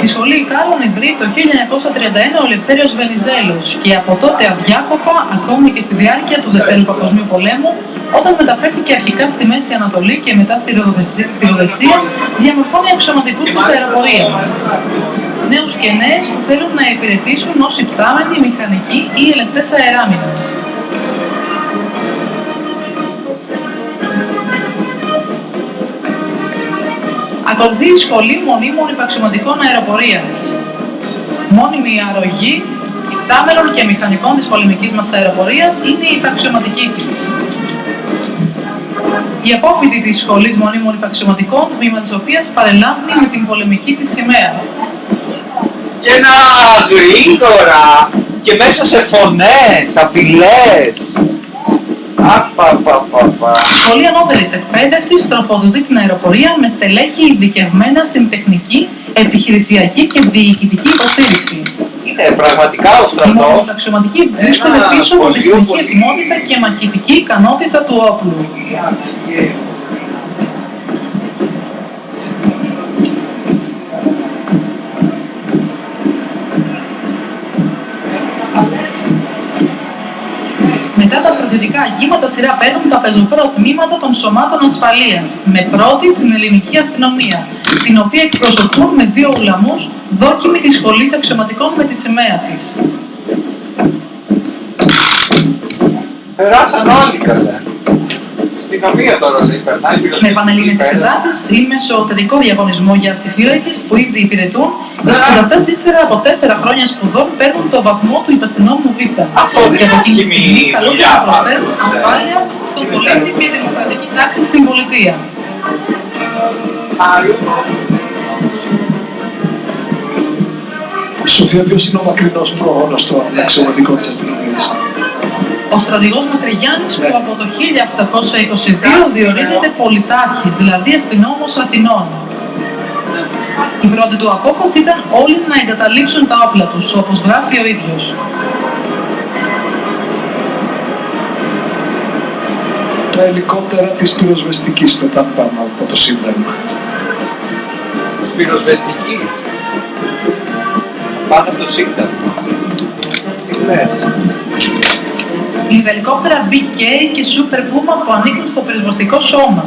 S2: Τη σχολή Ικάλων ιδρύει το 1931 ο Ελευθέριος Βενιζέλος και από τότε αδιάκοπα, ακόμη και στη διάρκεια του Δευτέρου Παγκοσμίου Πολέμου, όταν μεταφέρθηκε αρχικά στη Μέση Ανατολή και μετά στη Ροδεσία, στη Ροδεσία διαμορφώνει αξιωματικούς της αεροπορίας. Νέους και νέες που θέλουν να υπηρετήσουν ως υπτάμενοι, μηχανικοί ή ελεγκτές αεράμινας. Ακολουθεί η Σχολή Μονίμων Υπαξιωματικών Αεροπορίας. Μόνιμη αρρωγή υπτάμενων και μηχανικών της πολεμικής μας αεροπορίας είναι η υπαξιωματική της. Η απόφοιτη της Σχολής Μονίμων Υπαξιωματικών, τμήμα της οποίας παρελάμβνει με την πολεμική της σημαία.
S3: Και να γρήγορα και μέσα σε φωνές, απειλές. Απαπαπαπα.
S2: Σχολή Ανώτερης Εκπαίδευσης τροφοδοτεί την αεροπορία με στελέχη ειδικευμένα στην τεχνική, επιχειρησιακή και διοικητική υποστήριξη.
S3: Είναι πραγματικά ο
S2: Οι
S3: στρατός.
S2: μονοαξιωματικοί βρίσκονται
S3: Ένα
S2: πίσω από τη
S3: σχολείο
S2: συνεχή
S3: πολύ-
S2: ετοιμότητα και μαχητική ικανότητα του όπλου. Μετά τα στρατιωτικά αγήματα σειρά παίρνουν τα πεζοπρό τμήματα των σωμάτων ασφαλείας, με πρώτη την ελληνική αστυνομία, την οποία εκπροσωπούν με δύο ουλαμούς δόκιμοι της σχολής αξιωματικών με τη σημαία της.
S3: Περάσαν όλοι καλά. Στην καμία τώρα λέει, περνάει
S2: Με
S3: πυροσβεστική
S2: πανελλήνιες
S3: πέρα.
S2: εξετάσεις ή με εσωτερικό διαγωνισμό για αστιφύλακες που ήδη υπηρετούν, οι σπουδαστές ύστερα από τέσσερα χρόνια σπουδών παίρνουν το βαθμό του υπαστηνόμου Β.
S3: Αυτό δεν
S2: και από
S3: είναι
S2: εκείνη τη
S3: άσχημη
S2: στιγμή καλούνται
S3: δουλειά,
S2: να προσφέρουν
S3: πάντως, ε.
S2: ασφάλεια στον πολίτη και δημοκρατική τάξη στην πολιτεία.
S1: Σοφία, ποιος είναι ο μακρινός πρόγονος των αξιωματικών της αστυνομίας;
S2: Ο στρατηγός Μακρυγιάννης
S1: Ναι.
S2: που από το 1822 διορίζεται πολιτάρχης, δηλαδή αστυνόμος Αθηνών. Η πρώτη του απόφαση ήταν όλοι να εγκαταλείψουν τα όπλα τους, όπως γράφει ο ίδιος.
S1: Τα ελικόπτερα της πυροσβεστικής πετάνε πάνω από το Σύνταγμα.
S3: Της πυροσβεστικής; Πάνω από το Σύνταγμα. Τι λες.
S2: Είναι ελικόπτερα BK και Super Puma που ανήκουν στο πυροσβεστικό σώμα.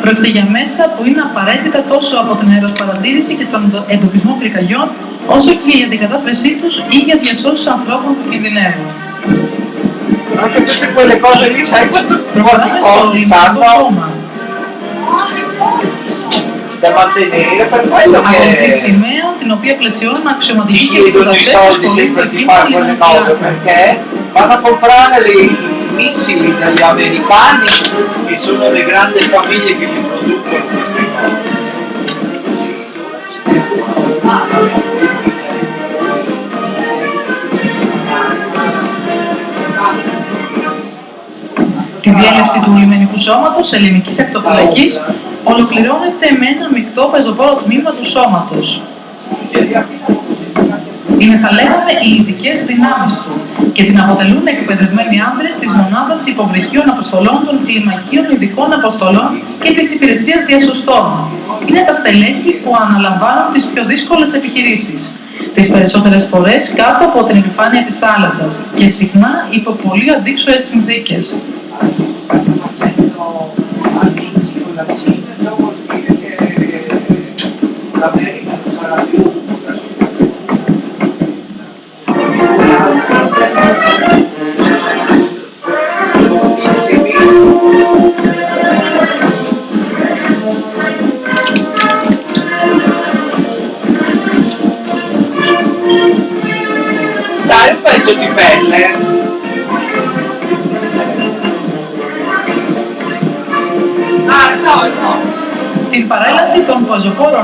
S2: Πρόκειται για μέσα που είναι απαραίτητα τόσο από την αεροσπαρατήρηση και τον εντοπισμό πυρκαγιών, όσο και για την κατάσβεσή τους ή για διασώσεις ανθρώπων που κινδυνεύουν.
S3: Anche tutte quelle cose lì, sai quanto
S2: Προχωράμε στο
S3: quanti
S2: λιμενικό
S3: costi hanno
S2: σώμα.
S3: da mantenere per quello
S2: Ακολουθεί
S3: che
S2: σημαία την οποία πλαισιώνουν αξιωματικοί
S3: ci
S2: και
S3: chiedono i
S2: σπουδαστές
S3: soldi
S2: της σχολής
S3: sempre di
S2: Δοκίμων
S3: fare quelle cose
S2: Λιμενικού.
S3: perché vanno a comprare le- i missili dagli americani che sono le grandi famiglie che li producono queste cose.
S2: Τη διέλευση του λιμενικού σώματος ελληνικής ακτοφυλακής ολοκληρώνεται με ένα μεικτό πεζοπόρο τμήμα του σώματος. Είναι, θα λέγαμε, οι ειδικέ δυνάμει του και την αποτελούν εκπαιδευμένοι άνδρε τη μονάδα υποβρυχίων αποστολών των κλιμακίων ειδικών αποστολών και τη υπηρεσία διασωστών. Είναι τα στελέχη που αναλαμβάνουν τι πιο δύσκολε επιχειρήσει. Τι περισσότερε φορέ κάτω από την επιφάνεια τη θάλασσα και συχνά υπό πολύ αντίξωε συνθήκε.
S3: amici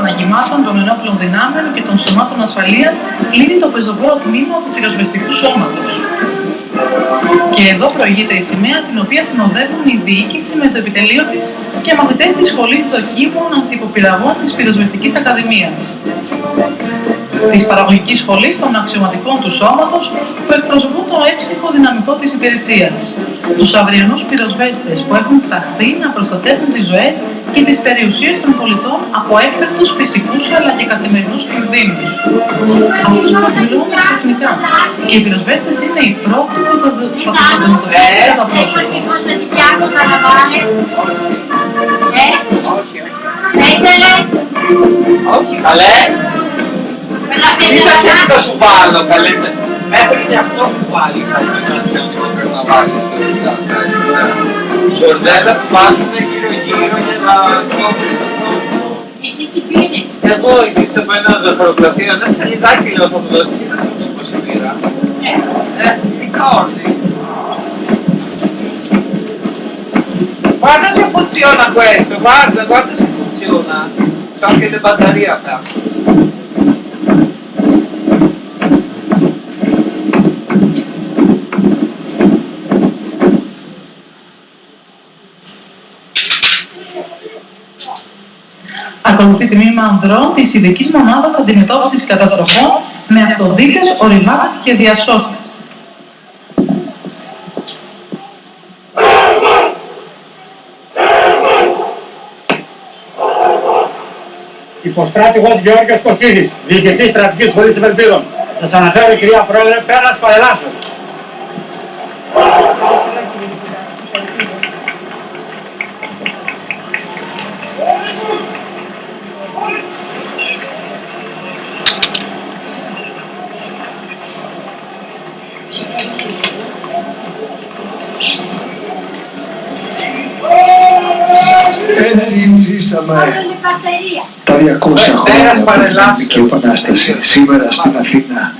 S2: πεζοπόρων αγημάτων των ενόπλων δυνάμεων και των σωμάτων ασφαλείας κλείνει το πεζοπόρο τμήμα του πυροσβεστικού σώματος. Και εδώ προηγείται η σημαία την οποία συνοδεύουν η διοίκηση με το επιτελείο της και μαθητές της Σχολής Δοκίμων Ανθιποπυραγών της Πυροσβεστικής Ακαδημίας. της παραγωγικής σχολής των αξιωματικών του σώματος που εκπροσωπούν το έψυχο δυναμικό της υπηρεσίας. Τους αυριανούς πυροσβέστες που έχουν ταχθεί να προστατεύουν τις ζωές και τις περιουσίες των πολιτών από έφερτους φυσικούς αλλά και καθημερινούς κινδύνους. Αυτούς που εκδηλώνουν ξαφνικά. Και οι πυροσβέστες είναι οι πρώτοι που θα, θα τους αντιμετωπίσουν κατά πρόσωπο.
S3: Όχι, όχι. Καλέ. Κοίταξε τι θα σου βάλω, καλέ. Μέχρι και αυτό που βάλεις, αν είναι ένα θεωτικό πρέπει να βάλεις το Μπορδέλα που βάζουν γύρω γύρω για να κόβουν τον κόσμο.
S5: Εσύ τι πήρες.
S3: Εγώ ζήτησα από ένα ζωοφαρογραφείο, ένα σελιδάκι λέω θα μου δώσει και θα δώσει πώς πήρα. Ε, ειδικά όρθι. Guarda se funziona questo, guarda, guarda se funziona. C'ho anche le batterie a
S2: Ακολουθεί τμήμα ανδρών της ειδικής μονάδας αντιμετώπισης καταστροφών με αυτοδίκες, οριμάτες και διασώστες.
S6: Υποστράτηγος Γεώργιος Κωστίδης, διοικητής στρατικής σχολής Ευελπίδων. Σας αναφέρω κυρία Πρόεδρε, πέρας παρελάσεως.
S1: Έτσι ζήσαμε
S5: Όλη μπαταρία.
S1: τα 200
S3: Πέρας
S1: χρόνια από την
S3: παρελάσεως.
S1: Ελληνική Επανάσταση. Σήμερα στην Αθήνα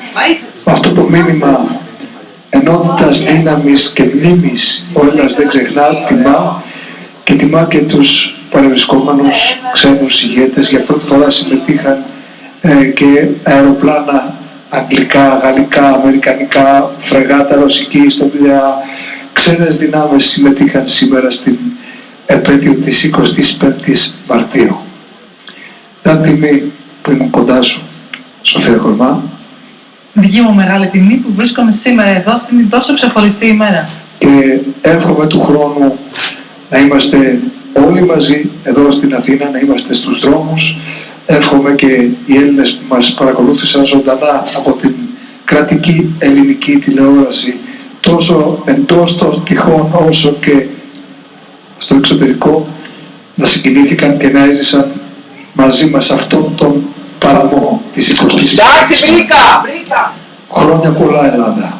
S1: με αυτό το μήνυμα ενότητας, δύναμης και μνήμης ο Έλληνας δεν ξεχνά, τιμά και τιμά και τους παρευρισκόμενους ξένους ηγέτες. Για πρώτη φορά συμμετείχαν ε, και αεροπλάνα αγγλικά, γαλλικά, αμερικανικά, φρεγάτα ρωσική στον Πειραιά. Ξένες δυνάμεις συμμετείχαν σήμερα στην επέτειο της 25ης Μαρτίου. Ήταν τιμή που ήμουν κοντά σου, Σοφία Κορμά,
S2: Δική μου μεγάλη τιμή που βρίσκομαι σήμερα εδώ αυτήν την τόσο ξεχωριστή ημέρα.
S1: και εύχομαι του χρόνου να είμαστε όλοι μαζί εδώ στην Αθήνα, να είμαστε στους δρόμους. Εύχομαι και οι Έλληνες που μας παρακολούθησαν ζωντανά από την κρατική ελληνική τηλεόραση τόσο εντός των τυχών όσο και στο εξωτερικό να συγκινήθηκαν και να έζησαν μαζί μας αυτόν τον παλμό της 20ης
S3: Εντάξει, βρήκα! Βρήκα!
S1: Χρόνια πολλά Ελλάδα.